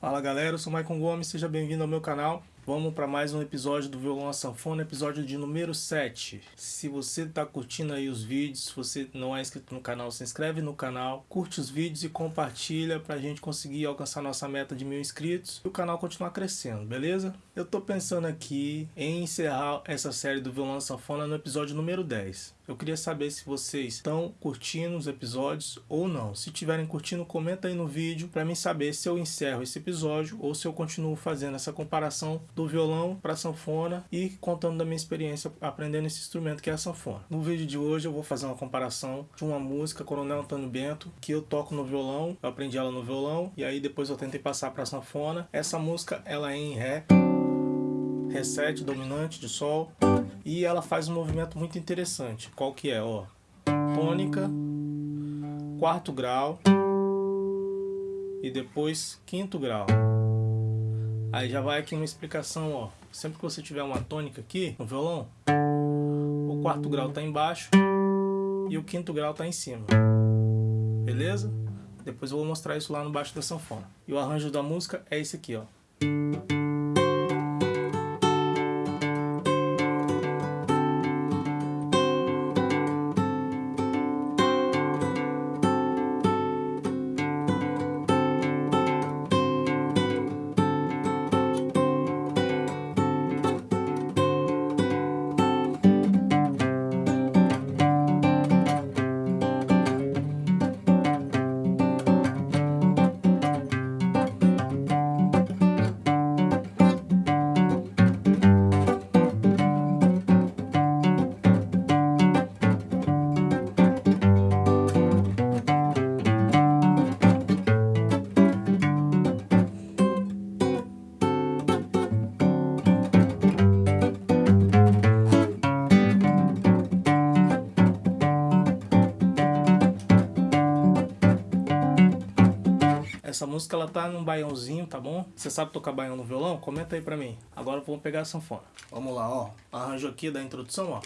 Fala galera, eu sou Maicon Gomes, seja bem-vindo ao meu canal. Vamos para mais um episódio do Violão a Sanfona, episódio de número 7. Se você está curtindo aí os vídeos, se você não é inscrito no canal, se inscreve no canal, curte os vídeos e compartilha para a gente conseguir alcançar nossa meta de mil inscritos e o canal continuar crescendo, beleza? Eu estou pensando aqui em encerrar essa série do Violão a Sanfona no episódio número 10. Eu queria saber se vocês estão curtindo os episódios ou não. Se estiverem curtindo, comenta aí no vídeo para mim saber se eu encerro esse episódio ou se eu continuo fazendo essa comparação do violão para sanfona e contando da minha experiência aprendendo esse instrumento que é a sanfona. No vídeo de hoje eu vou fazer uma comparação de uma música Coronel Antônio Bento que eu toco no violão, eu aprendi ela no violão e aí depois eu tentei passar para sanfona. Essa música ela é em Ré, Ré 7 dominante de Sol e ela faz um movimento muito interessante. Qual que é? Ó, tônica, quarto grau e depois quinto grau. Aí já vai aqui uma explicação, ó. Sempre que você tiver uma tônica aqui no violão, o quarto grau está embaixo e o quinto grau está em cima. Beleza? Depois eu vou mostrar isso lá no baixo da sanfona. E o arranjo da música é esse aqui, ó. Essa música ela tá num baiãozinho, tá bom? Você sabe tocar baião no violão? Comenta aí pra mim. Agora vamos pegar a sanfona. Vamos lá, ó. Arranjo aqui da introdução, ó.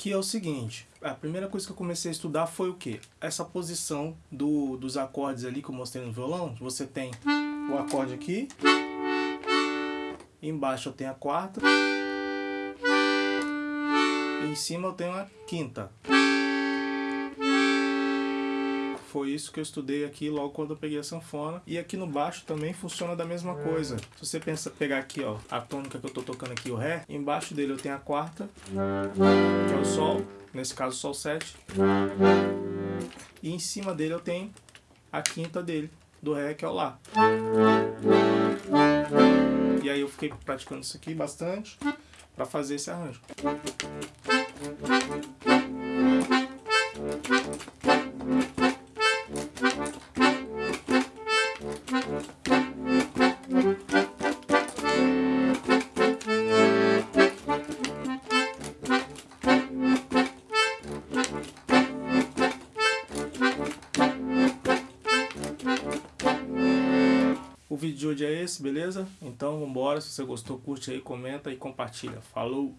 Aqui é o seguinte, a primeira coisa que eu comecei a estudar foi o que? Essa posição do, dos acordes ali que eu mostrei no violão. Você tem o acorde aqui, embaixo eu tenho a quarta, em cima eu tenho a quinta. Foi isso que eu estudei aqui logo quando eu peguei a sanfona. E aqui no baixo também funciona da mesma coisa. Se você pensa, pegar aqui, ó, a tônica que eu tô tocando aqui, o Ré, embaixo dele eu tenho a quarta, que é o Sol, nesse caso Sol 7. E em cima dele eu tenho a quinta dele, do Ré, que é o Lá. E aí eu fiquei praticando isso aqui bastante para fazer esse arranjo. O vídeo de hoje é esse, beleza? Então vambora, se você gostou, curte aí, comenta e compartilha. Falou!